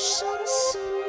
ocean soon.